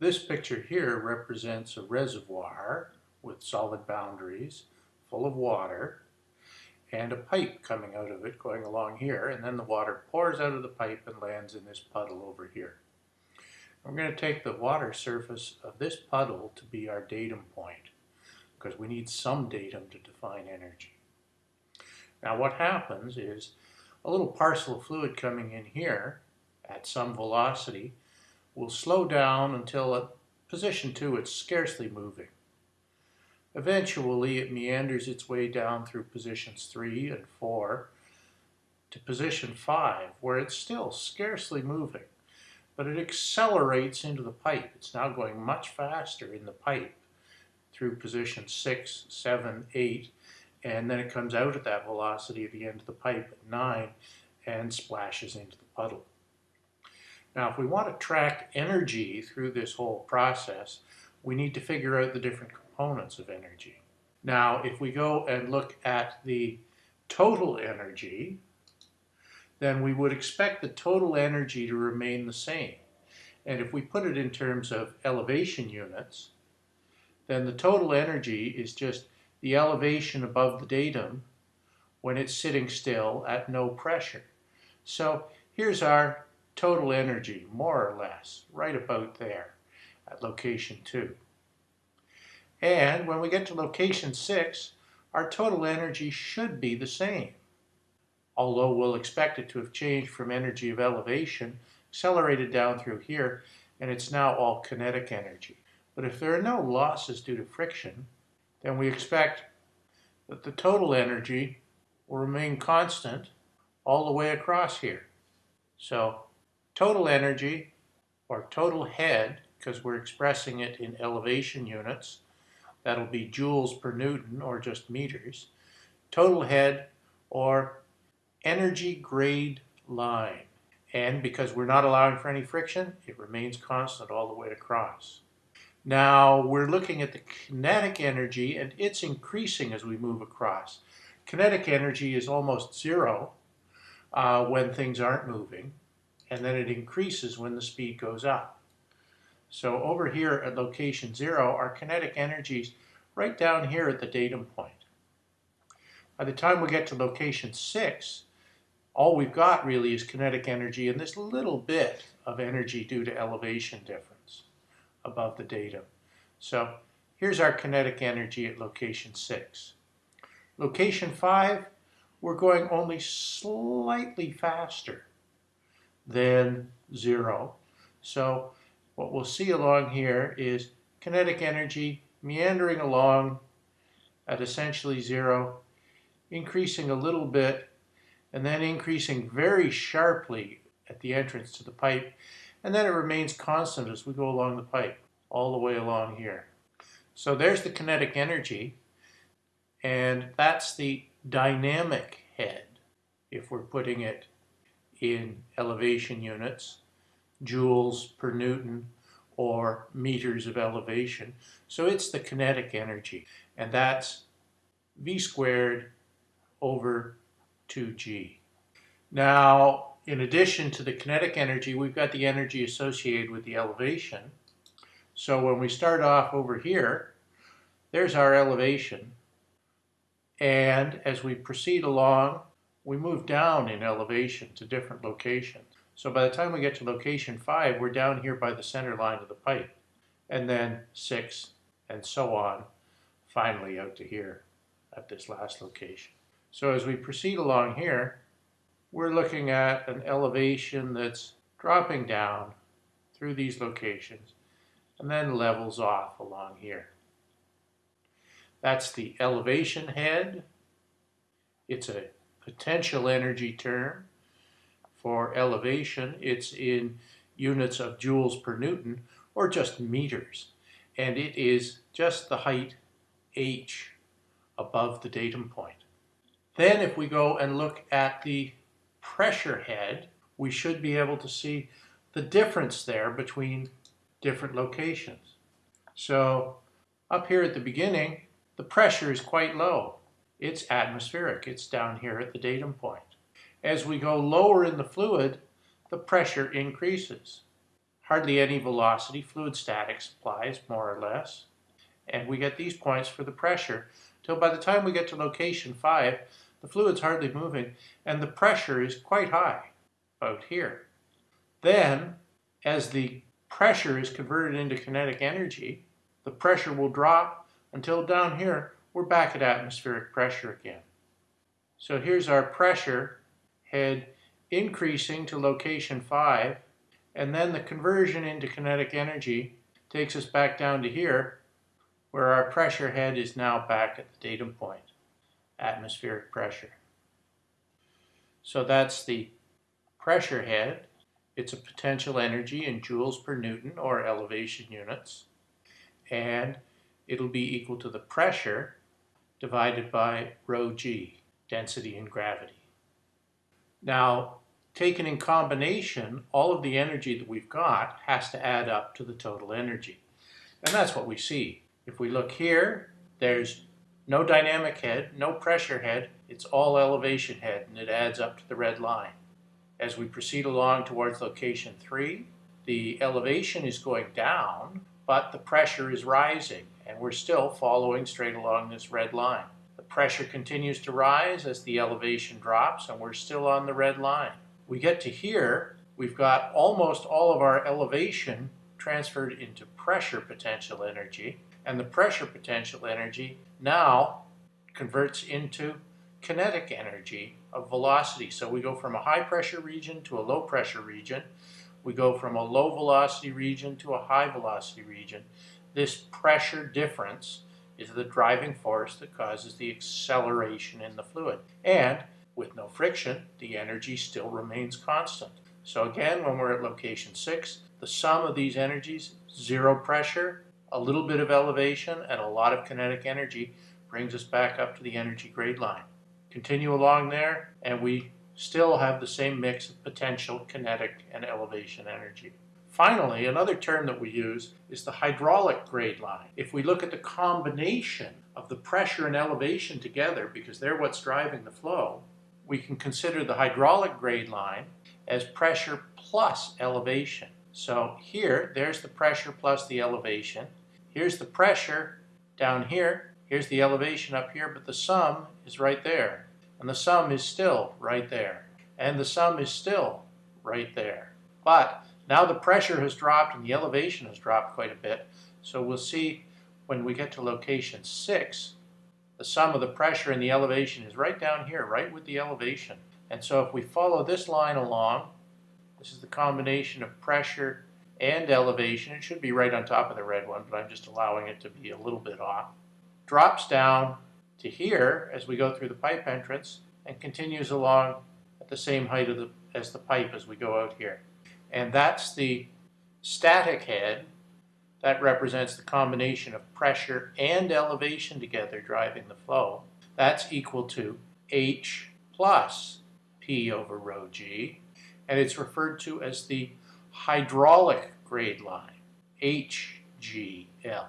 This picture here represents a reservoir with solid boundaries, full of water, and a pipe coming out of it going along here, and then the water pours out of the pipe and lands in this puddle over here. We're going to take the water surface of this puddle to be our datum point, because we need some datum to define energy. Now what happens is a little parcel of fluid coming in here at some velocity will slow down until at position 2 it's scarcely moving. Eventually it meanders its way down through positions 3 and 4 to position 5 where it's still scarcely moving but it accelerates into the pipe. It's now going much faster in the pipe through position 6, 7, 8 and then it comes out at that velocity at the end of the pipe at 9 and splashes into the puddle. Now, if we want to track energy through this whole process, we need to figure out the different components of energy. Now, if we go and look at the total energy, then we would expect the total energy to remain the same. And if we put it in terms of elevation units, then the total energy is just the elevation above the datum when it's sitting still at no pressure. So here's our total energy, more or less, right about there at location 2. And when we get to location 6, our total energy should be the same, although we'll expect it to have changed from energy of elevation, accelerated down through here, and it's now all kinetic energy. But if there are no losses due to friction, then we expect that the total energy will remain constant all the way across here. So total energy or total head, because we're expressing it in elevation units, that'll be joules per Newton or just meters, total head or energy grade line. And because we're not allowing for any friction, it remains constant all the way across. Now we're looking at the kinetic energy and it's increasing as we move across. Kinetic energy is almost zero uh, when things aren't moving and then it increases when the speed goes up. So over here at location zero, our kinetic energy is right down here at the datum point. By the time we get to location six, all we've got really is kinetic energy and this little bit of energy due to elevation difference above the datum. So here's our kinetic energy at location six. Location five, we're going only slightly faster than zero. So what we'll see along here is kinetic energy meandering along at essentially zero, increasing a little bit, and then increasing very sharply at the entrance to the pipe, and then it remains constant as we go along the pipe, all the way along here. So there's the kinetic energy, and that's the dynamic head, if we're putting it in elevation units, joules per Newton, or meters of elevation. So it's the kinetic energy, and that's V squared over 2G. Now, in addition to the kinetic energy, we've got the energy associated with the elevation. So when we start off over here, there's our elevation. And as we proceed along, we move down in elevation to different locations. So by the time we get to location 5, we're down here by the center line of the pipe. And then 6, and so on, finally out to here at this last location. So as we proceed along here, we're looking at an elevation that's dropping down through these locations and then levels off along here. That's the elevation head. It's a potential energy term. For elevation, it's in units of joules per Newton or just meters. And it is just the height h above the datum point. Then if we go and look at the pressure head, we should be able to see the difference there between different locations. So up here at the beginning, the pressure is quite low. It's atmospheric. It's down here at the datum point. As we go lower in the fluid, the pressure increases. hardly any velocity, fluid statics applies more or less. And we get these points for the pressure till by the time we get to location 5, the fluid's hardly moving and the pressure is quite high, about here. Then, as the pressure is converted into kinetic energy, the pressure will drop until down here we're back at atmospheric pressure again. So here's our pressure head increasing to location 5 and then the conversion into kinetic energy takes us back down to here where our pressure head is now back at the datum point, atmospheric pressure. So that's the pressure head. It's a potential energy in joules per newton or elevation units. And it'll be equal to the pressure divided by rho g, density and gravity. Now, taken in combination, all of the energy that we've got has to add up to the total energy. And that's what we see. If we look here, there's no dynamic head, no pressure head, it's all elevation head, and it adds up to the red line. As we proceed along towards location 3, the elevation is going down, but the pressure is rising, and we're still following straight along this red line. The pressure continues to rise as the elevation drops, and we're still on the red line. We get to here, we've got almost all of our elevation transferred into pressure potential energy, and the pressure potential energy now converts into kinetic energy of velocity. So we go from a high pressure region to a low pressure region. We go from a low velocity region to a high velocity region. This pressure difference is the driving force that causes the acceleration in the fluid. And with no friction, the energy still remains constant. So again, when we're at location 6, the sum of these energies, zero pressure, a little bit of elevation, and a lot of kinetic energy brings us back up to the energy grade line. Continue along there, and we still have the same mix of potential, kinetic, and elevation energy. Finally, another term that we use is the hydraulic grade line. If we look at the combination of the pressure and elevation together, because they're what's driving the flow, we can consider the hydraulic grade line as pressure plus elevation. So here, there's the pressure plus the elevation. Here's the pressure down here. Here's the elevation up here, but the sum is right there. And the sum is still right there. And the sum is still right there. But now the pressure has dropped and the elevation has dropped quite a bit. So we'll see when we get to location 6, the sum of the pressure and the elevation is right down here, right with the elevation. And so if we follow this line along, this is the combination of pressure and elevation. It should be right on top of the red one, but I'm just allowing it to be a little bit off. Drops down to here as we go through the pipe entrance and continues along at the same height the, as the pipe as we go out here. And that's the static head. That represents the combination of pressure and elevation together driving the flow. That's equal to H plus P over rho G. And it's referred to as the hydraulic grade line, HGL.